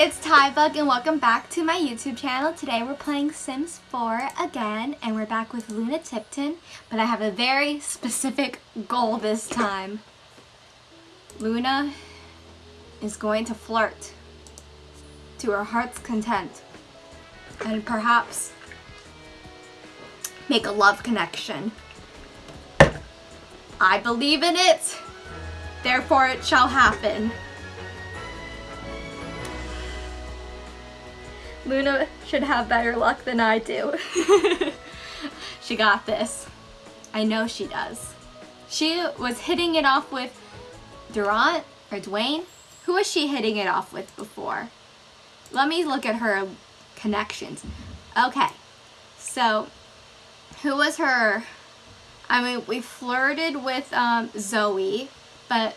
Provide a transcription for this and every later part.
it's Tybug and welcome back to my YouTube channel. Today we're playing Sims 4 again and we're back with Luna Tipton, but I have a very specific goal this time. Luna is going to flirt to her heart's content and perhaps make a love connection. I believe in it, therefore it shall happen. Luna should have better luck than I do. she got this. I know she does. She was hitting it off with Durant or Dwayne. Who was she hitting it off with before? Let me look at her connections. Okay, so who was her? I mean, we flirted with um, Zoe, but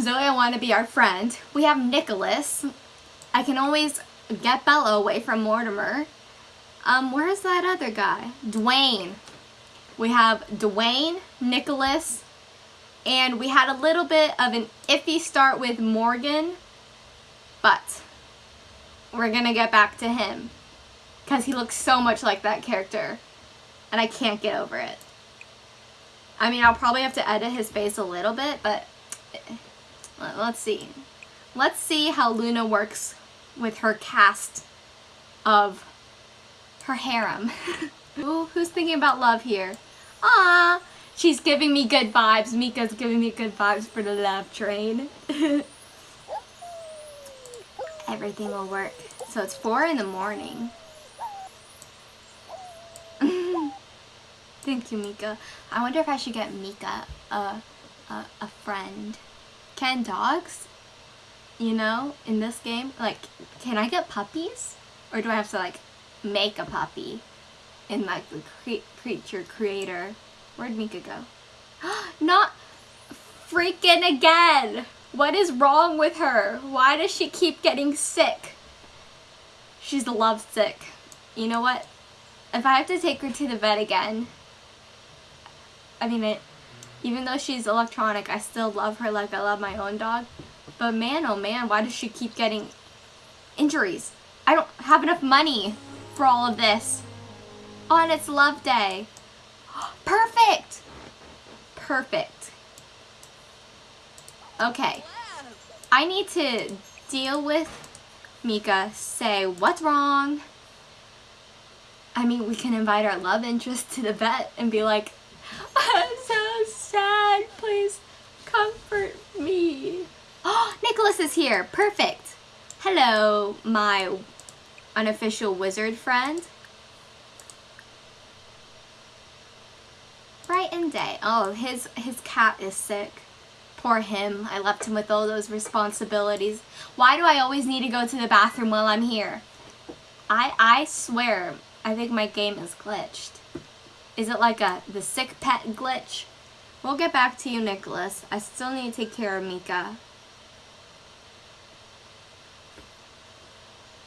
Zoe I want to be our friend. We have Nicholas. I can always get Bella away from Mortimer. Um, where's that other guy? Dwayne. We have Dwayne, Nicholas, and we had a little bit of an iffy start with Morgan, but we're gonna get back to him because he looks so much like that character and I can't get over it. I mean, I'll probably have to edit his face a little bit, but eh, let's see. Let's see how Luna works with her cast of her harem. Ooh, who's thinking about love here? Ah, she's giving me good vibes. Mika's giving me good vibes for the love train. Everything will work. So it's 4 in the morning. Thank you, Mika. I wonder if I should get Mika a, a, a friend. Can dogs you know, in this game. Like, can I get puppies? Or do I have to, like, make a puppy in, like, the cre creature creator? Where'd Mika go? Not freaking again! What is wrong with her? Why does she keep getting sick? She's lovesick. You know what? If I have to take her to the vet again, I mean, it, even though she's electronic, I still love her like I love my own dog. But man, oh man, why does she keep getting injuries? I don't have enough money for all of this. Oh, On its love day. Perfect! Perfect. Okay. I need to deal with Mika, say what's wrong. I mean, we can invite our love interest to the vet and be like, I'm so sad, please comfort me. Nicholas is here. Perfect. Hello, my unofficial wizard friend. Bright and day. Oh, his, his cat is sick. Poor him. I left him with all those responsibilities. Why do I always need to go to the bathroom while I'm here? I, I swear, I think my game is glitched. Is it like a the sick pet glitch? We'll get back to you, Nicholas. I still need to take care of Mika.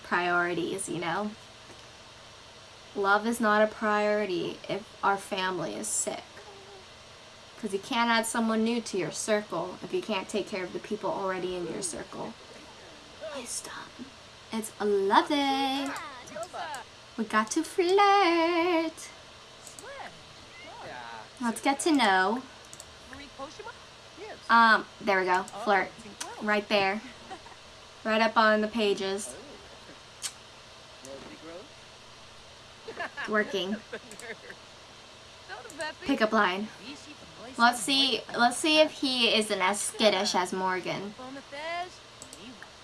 Priorities, you know? Love is not a priority if our family is sick. Because you can't add someone new to your circle if you can't take care of the people already in your circle. Wisdom. It's a love day. We got to flirt. Let's get to know. Um, there we go. Flirt. Right there. Right up on the pages. Working. Pickup line. Let's see. Let's see if he isn't as skittish as Morgan.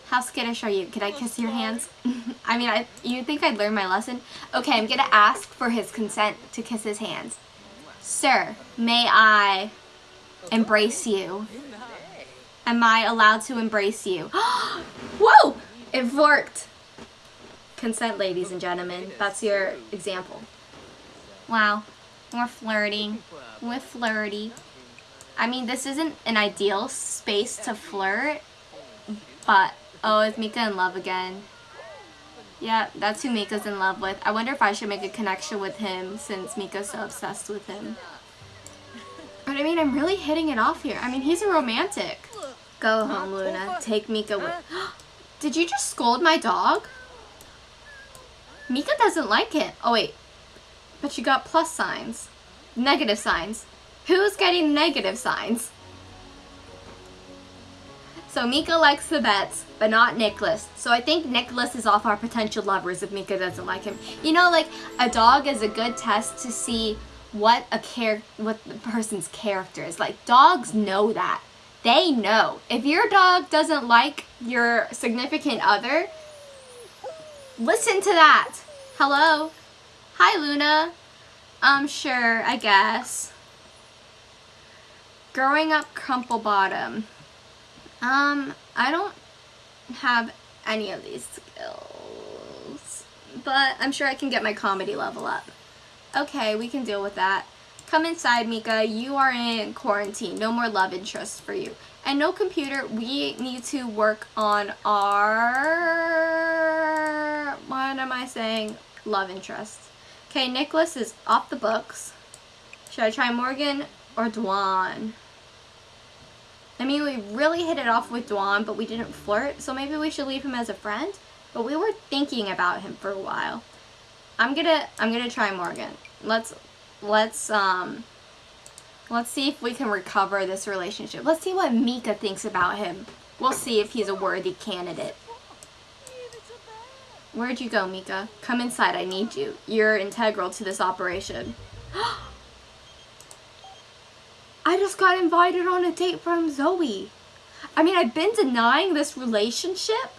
How skittish are you? Can I kiss your hands? I mean, I, you think I'd learn my lesson? Okay, I'm gonna ask for his consent to kiss his hands. Sir, may I embrace you? Am I allowed to embrace you? Whoa! It worked! Consent, ladies and gentlemen. That's your example. Wow. We're flirting. We're flirty. I mean, this isn't an ideal space to flirt, but, oh, is Mika in love again? Yeah, that's who Mika's in love with. I wonder if I should make a connection with him since Mika's so obsessed with him. But I mean, I'm really hitting it off here. I mean, he's a romantic. Go home, Luna. Take Mika with... Did you just scold my dog? Mika doesn't like it. Oh, wait. But you got plus signs. Negative signs. Who's getting negative signs? So Mika likes the bets, but not Nicholas. So I think Nicholas is off our potential lovers if Mika doesn't like him. You know, like a dog is a good test to see what a care what the person's character is. Like dogs know that. They know. If your dog doesn't like your significant other, listen to that. Hello? Hi, Luna. I'm um, sure, I guess. Growing up crumple bottom. Um, I don't have any of these skills, but I'm sure I can get my comedy level up. Okay, we can deal with that. Come inside, Mika. You are in quarantine. No more love interest for you. And no computer. We need to work on our... What am I saying? Love interest. Okay, Nicholas is off the books. Should I try Morgan or Dwan? I mean, we really hit it off with Dwan, but we didn't flirt, so maybe we should leave him as a friend. But we were thinking about him for a while. I'm gonna, I'm gonna try Morgan. Let's, let's, um, let's see if we can recover this relationship. Let's see what Mika thinks about him. We'll see if he's a worthy candidate. Where'd you go, Mika? Come inside, I need you. You're integral to this operation. I just got invited on a date from Zoe. I mean, I've been denying this relationship,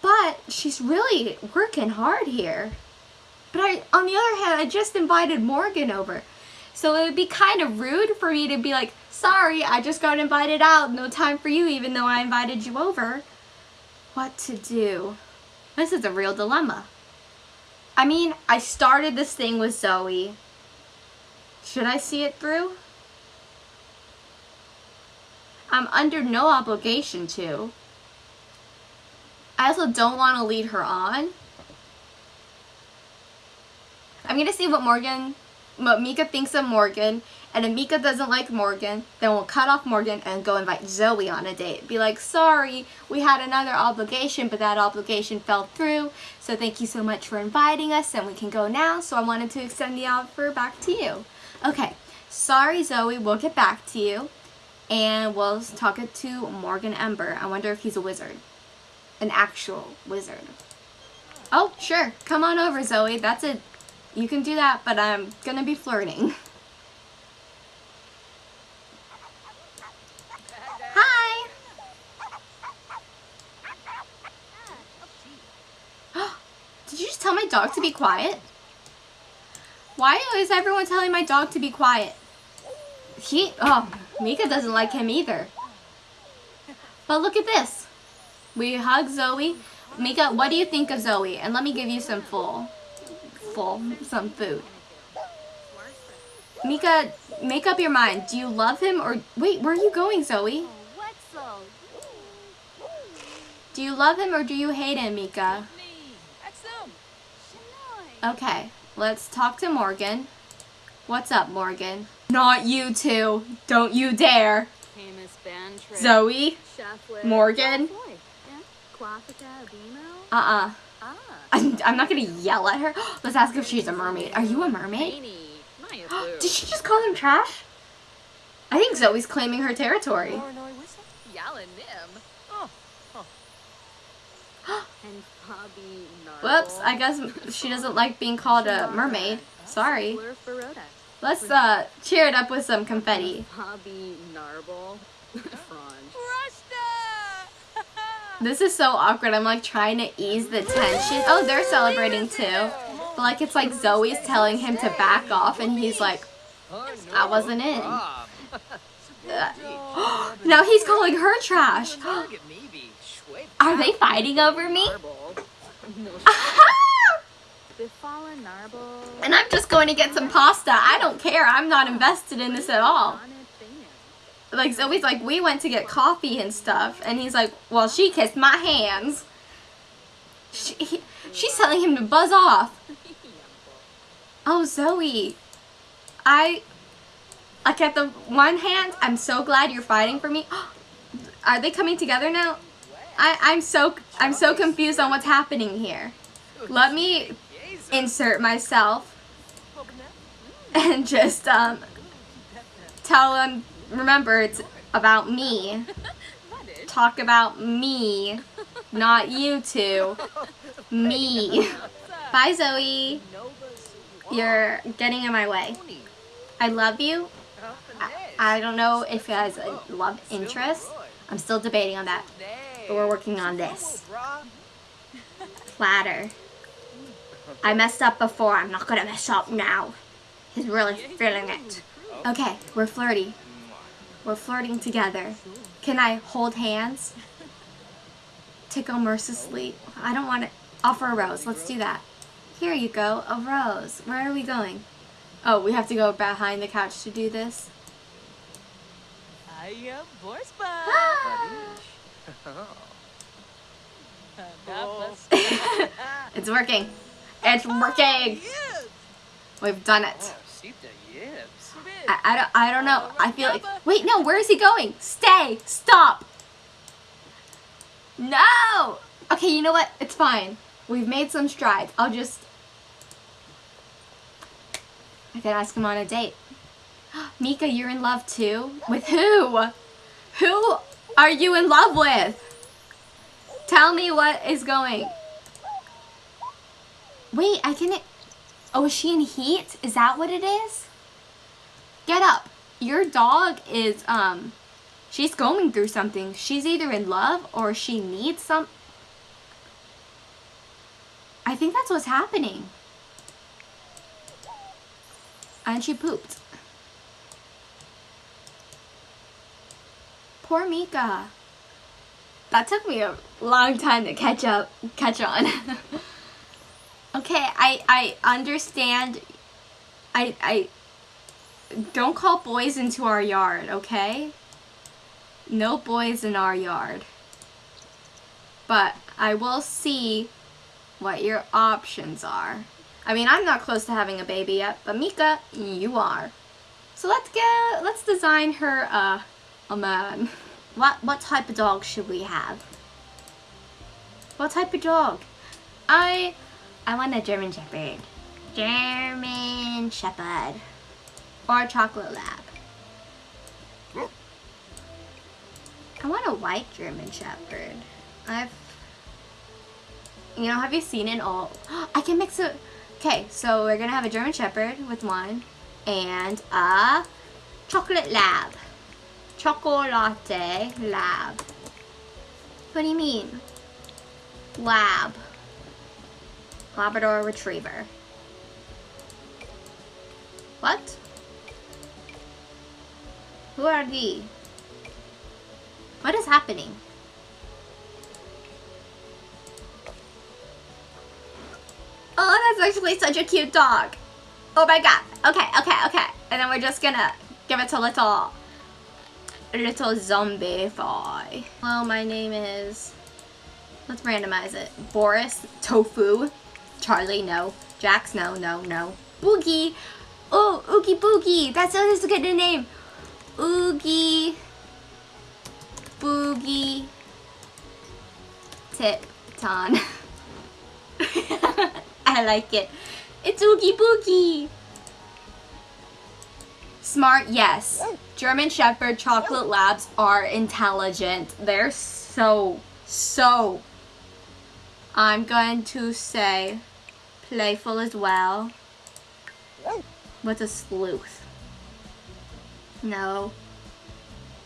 but she's really working hard here. But I, on the other hand, I just invited Morgan over. So it would be kind of rude for me to be like, sorry, I just got invited out. No time for you, even though I invited you over. What to do? This is a real dilemma. I mean, I started this thing with Zoe. Should I see it through? I'm under no obligation to. I also don't want to lead her on. I'm going to see what Morgan, what Mika thinks of Morgan. And if Mika doesn't like Morgan, then we'll cut off Morgan and go invite Zoe on a date. Be like, sorry, we had another obligation, but that obligation fell through. So thank you so much for inviting us and we can go now. So I wanted to extend the offer back to you. Okay, sorry Zoe, we'll get back to you and we'll talk it to Morgan Ember. I wonder if he's a wizard. An actual wizard. Oh, sure. Come on over, Zoe. That's it. You can do that, but I'm gonna be flirting. Hi! Did you just tell my dog to be quiet? Why is everyone telling my dog to be quiet? He, oh, Mika doesn't like him either. But look at this. We hug Zoe. Mika, what do you think of Zoe? And let me give you some full, full, some food. Mika, make up your mind. Do you love him or... Wait, where are you going, Zoe? Do you love him or do you hate him, Mika? Okay, let's talk to Morgan. What's up, Morgan? Not you two. Don't you dare. Zoe? Morgan? Uh-uh. I'm, I'm not gonna yell at her. Let's ask if she's a mermaid. Are you a mermaid? Did she just call him trash? I think Zoe's claiming her territory. Whoops, I guess she doesn't like being called a mermaid. Sorry. Let's uh cheer it up with some confetti. This is so awkward. I'm like trying to ease the tension. Oh, they're celebrating too. But like it's like Zoe's telling him to back off and he's like, I wasn't in. now he's calling her trash. Are they fighting over me? and I'm just going to get some pasta. I don't care. I'm not invested in this at all. Like Zoe's like, we went to get coffee and stuff. And he's like, well, she kissed my hands. She, he, she's telling him to buzz off. Oh, Zoe. I, like at the one hand, I'm so glad you're fighting for me. Are they coming together now? I, I'm so I'm so confused on what's happening here. Let me insert myself and just um tell them remember it's about me. Talk about me, not you two. Me. Bye Zoe. You're getting in my way. I love you. I, I don't know if it has a love interest. I'm still debating on that. But we're working on this. Platter. I messed up before. I'm not gonna mess up now. He's really feeling it. Okay, we're flirty. We're flirting together. Can I hold hands? Tickle mercilessly. I don't want to offer a rose. Let's do that. Here you go, a rose. Where are we going? Oh, we have to go behind the couch to do this. I am ah! it's working. It's working. We've done it. I, I, don't, I don't know. I feel like... Wait, no. Where is he going? Stay. Stop. No. Okay, you know what? It's fine. We've made some strides. I'll just... I could ask him on a date. Mika, you're in love too? With who? Who are you in love with? Tell me what is going. Wait, I can... Oh, is she in heat? Is that what it is? Get up. Your dog is, um, she's going through something. She's either in love or she needs some... I think that's what's happening. And she pooped. Poor Mika. That took me a long time to catch up, catch on. okay, I, I understand. I, I, don't call boys into our yard, okay? No boys in our yard. But I will see what your options are. I mean, I'm not close to having a baby yet, but Mika, you are. So let's get, let's design her uh, a man. What, what type of dog should we have? What type of dog? I, I want a German Shepherd. German Shepherd. Or a chocolate lab. I want a white German Shepherd. I've, you know, have you seen it all? I can mix it. Okay, so we're gonna have a German Shepherd with one and a chocolate lab. Chocolate lab. What do you mean? Lab. Labrador Retriever. What? Who are thee? What is happening? Oh, that's actually such a cute dog. Oh my god. Okay, okay, okay. And then we're just gonna give it to little, little zombie boy. Hello, my name is, let's randomize it. Boris, Tofu, Charlie, no. Jax, no, no, no. Boogie. Oh, Oogie Boogie. That's, that's a good name. Oogie. Boogie. Tipton. I like it. It's Oogie Boogie. Smart, yes. German Shepherd Chocolate Labs are intelligent. They're so, so, I'm going to say playful as well. What's a sleuth? No.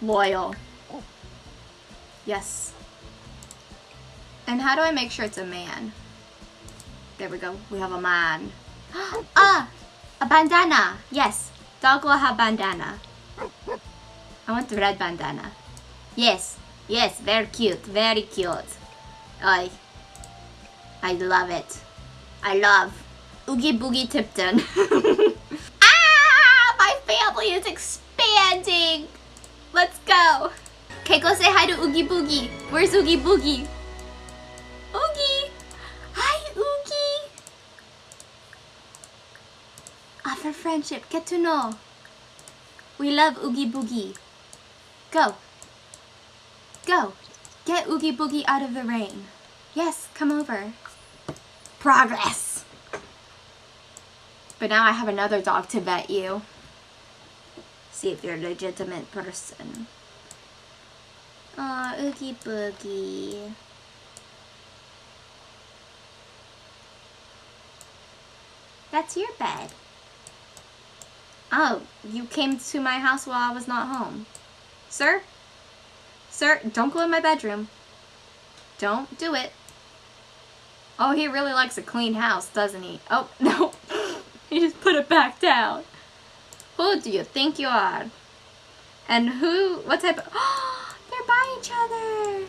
Loyal. Yes. And how do I make sure it's a man? There we go. We have a man. ah! A bandana! Yes. Dog will have bandana. I want the red bandana. Yes. Yes, very cute. Very cute. I, I love it. I love Oogie Boogie Tipton. ah! My family is expanding! Let's go! Okay, go say hi to Oogie Boogie. Where's Oogie Boogie? Friendship. Get to know. We love Oogie Boogie. Go. Go. Get Oogie Boogie out of the rain. Yes, come over. Progress. But now I have another dog to vet you. See if you're a legitimate person. Aw, Oogie Boogie. That's your bed. Oh, you came to my house while I was not home. Sir? Sir, don't go in my bedroom. Don't do it. Oh, he really likes a clean house, doesn't he? Oh, no. he just put it back down. Who do you think you are? And who, what type of, oh, they're by each other.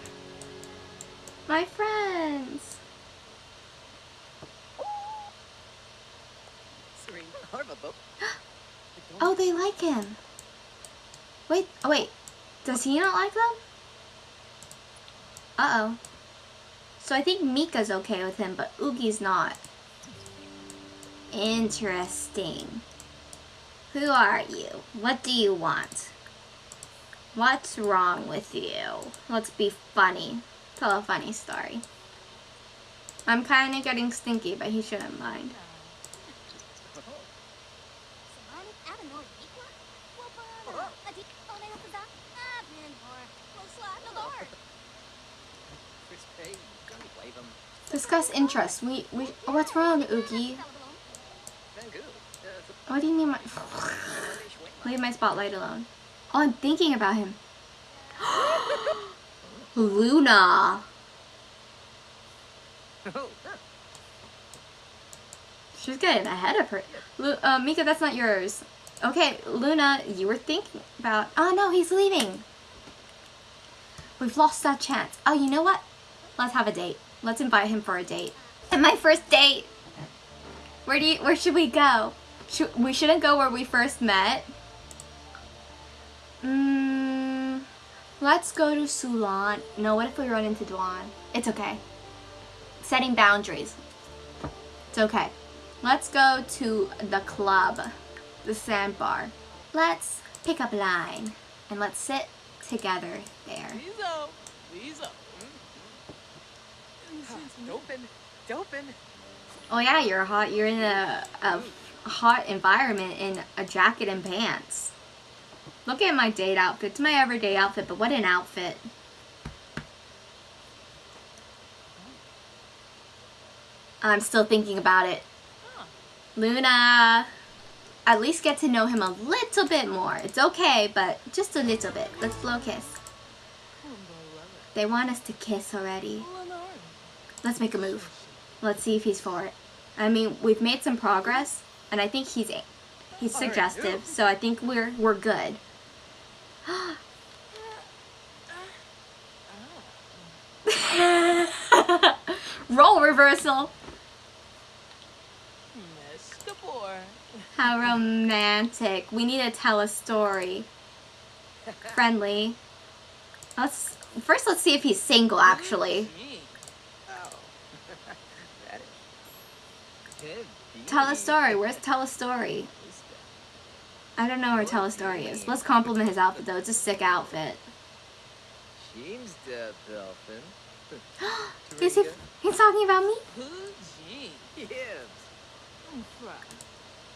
My friends. Bo. Oh, they like him. Wait, oh wait. Does he not like them? Uh-oh. So I think Mika's okay with him, but Oogie's not. Interesting. Who are you? What do you want? What's wrong with you? Let's be funny. Tell a funny story. I'm kind of getting stinky, but he shouldn't mind. Chris Payne, don't wave him. Discuss interests. We, we, what's wrong. Uh, What do you mean my, leave my spotlight alone. Oh, I'm thinking about him. Luna. She's getting ahead of her. Lu uh, Mika, that's not yours. Okay, Luna, you were thinking about... Oh, no, he's leaving. We've lost our chance. Oh, you know what? Let's have a date. Let's invite him for a date. And my first date. Where do you... Where should we go? Should, we shouldn't go where we first met. Mm, let's go to Sulan. No, what if we run into Duan? It's okay. Setting boundaries. It's okay. Let's go to the club, the sandbar. Let's pick up line and let's sit together there. Lisa, Lisa. Dopin, Dopin. Oh yeah, you're hot. You're in a, a hot environment in a jacket and pants. Look at my date outfit. It's my everyday outfit, but what an outfit. I'm still thinking about it. Luna, at least get to know him a little bit more. It's okay, but just a little bit. Let's blow kiss. They want us to kiss already. Let's make a move. Let's see if he's for it. I mean, we've made some progress, and I think he's he's suggestive, so I think we're we're good. Role reversal. How romantic. We need to tell a story. Friendly. Let's first let's see if he's single actually. Gee. Oh. that is. Tell a story. Where's tell a story? I don't know where tell a story is. Let's compliment his outfit though. It's a sick outfit. James the dolphin. Is he, he's talking about me?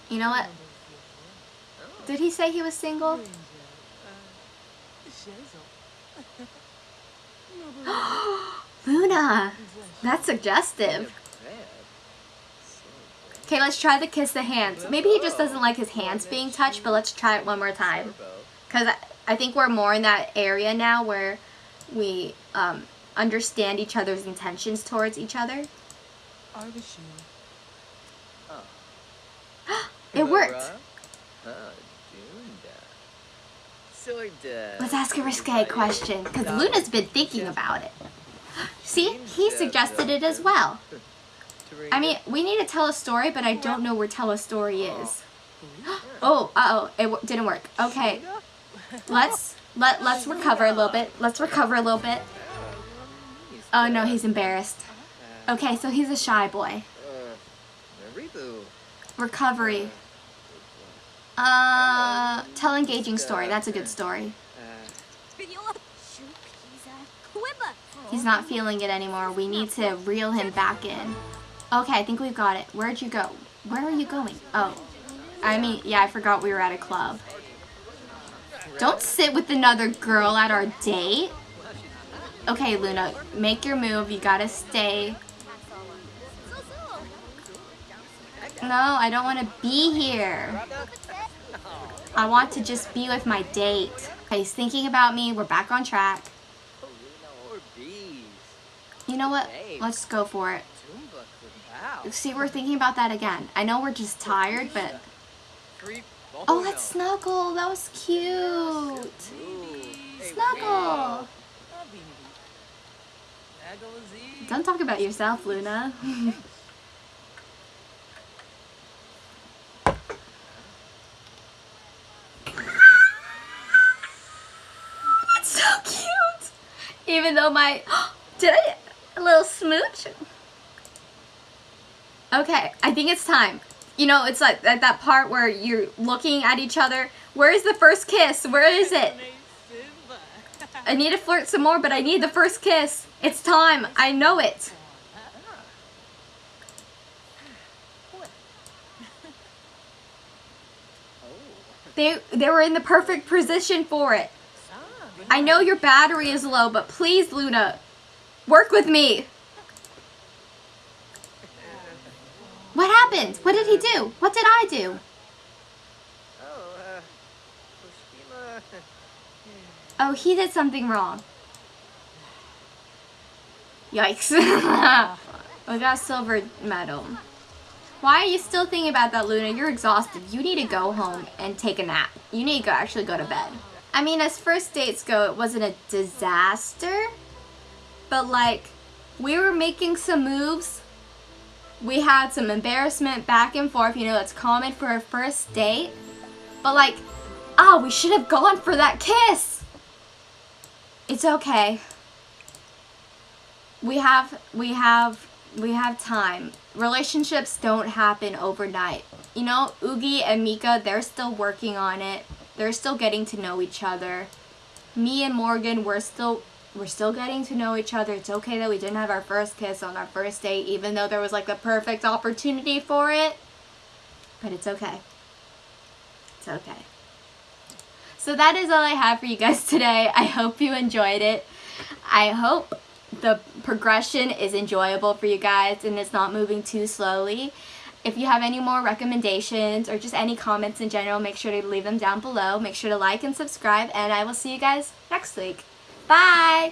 You know what? Did he say he was single? Luna! That's suggestive. Okay, let's try the kiss the hands. Maybe he just doesn't like his hands being touched, but let's try it one more time. Because I, I think we're more in that area now where we um, understand each other's intentions towards each other. It worked. Let's ask a risque question, because Luna's been thinking about it. See, he suggested it as well. I mean, we need to tell a story, but I don't know where tell a story is. Oh, uh-oh, it w- didn't work. Okay, let's let let's recover a little bit. Let's recover a little bit. Oh no, he's embarrassed. Okay, so he's a shy boy. Recovery. Uh, tell engaging story. That's a good story. He's not feeling it anymore. We need to reel him back in. Okay, I think we've got it. Where'd you go? Where are you going? Oh. I mean, yeah, I forgot we were at a club. Don't sit with another girl at our date. Okay, Luna, make your move. You gotta stay. No, I don't want to be here. I want to just be with my date. Okay, he's thinking about me. We're back on track. You know what? Let's go for it. See, we're thinking about that again. I know we're just tired, but... Oh, let's snuggle. That was cute. Snuggle. Don't talk about yourself, Luna. That's so cute. Even though my... Did I... A little smooch? Okay, I think it's time. You know, it's like at that part where you're looking at each other. Where is the first kiss? Where is it? I need to flirt some more, but I need the first kiss. It's time. I know it. They they were in the perfect position for it. I know your battery is low, but please, Luna, work with me. What happened? What did he do? What did I do? Oh. Oh, he did something wrong. Yikes. we got a silver medal. Why are you still thinking about that, Luna? You're exhausted. You need to go home and take a nap. You need to go actually go to bed. I mean, as first dates go, it wasn't a disaster. But like, we were making some moves. We had some embarrassment back and forth. You know, that's common for a first date. But like, oh, we should have gone for that kiss. It's okay. We have, we have, we have time. Relationships don't happen overnight. You know, Oogie and Mika, they're still working on it. They're still getting to know each other. Me and Morgan, we're still, we're still getting to know each other. It's okay that we didn't have our first kiss on our first date, even though there was like a perfect opportunity for it. But it's okay. It's okay. So that is all I have for you guys today. I hope you enjoyed it. I hope the progression is enjoyable for you guys and it's not moving too slowly. If you have any more recommendations or just any comments in general, make sure to leave them down below. Make sure to like and subscribe and I will see you guys next week. Bye!